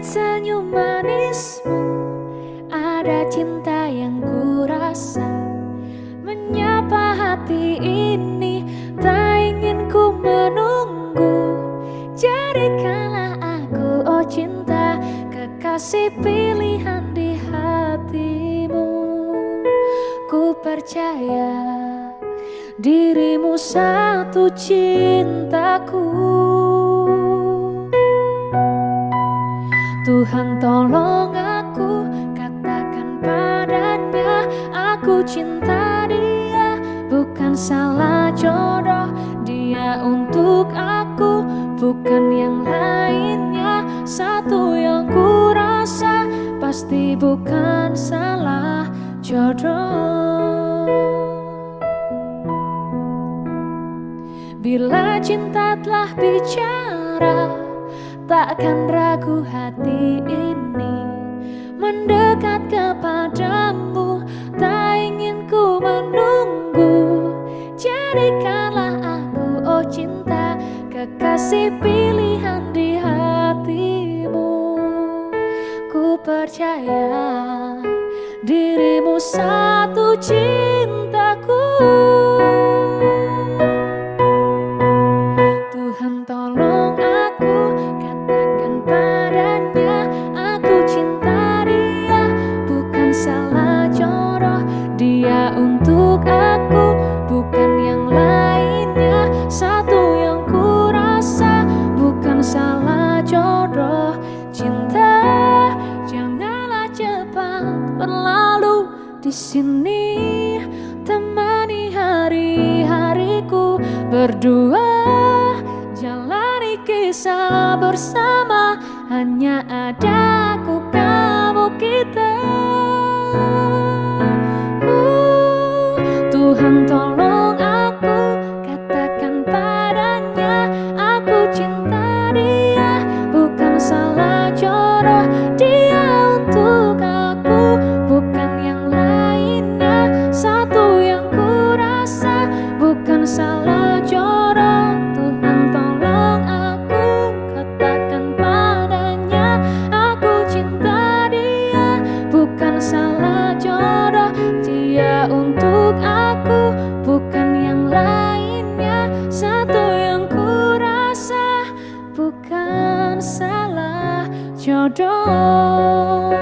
Kulihat senyum manismu. Ada cinta yang kurasa. Menyapa hati ini Tak ingin ku menunggu. Jadikanlah aku oh cinta Kekasih pilihan di hatimu. Ku percaya dirimu satu cintaku Tuhan tolong aku katakan padanya Aku cinta dia. Bukan salah jodoh Dia untuk aku bukan yang lainnya. Satu yang ku rasa pasti bukan salah jodoh. Bila cinta telah bicara Takkan ragu hati ini Mendekat kepadamu Tak ingin ku menunggu. Jadikanlah aku oh cinta Kekasih pilihan di hatimu. Ku percaya jodoh Cinta janganlah cepat berlalu di sini. Temani hari-hariku berdua. Jalani kisah bersama hanya ada dia untuk aku bukan yang lainnya Satu yang ku rasa bukan salah jodoh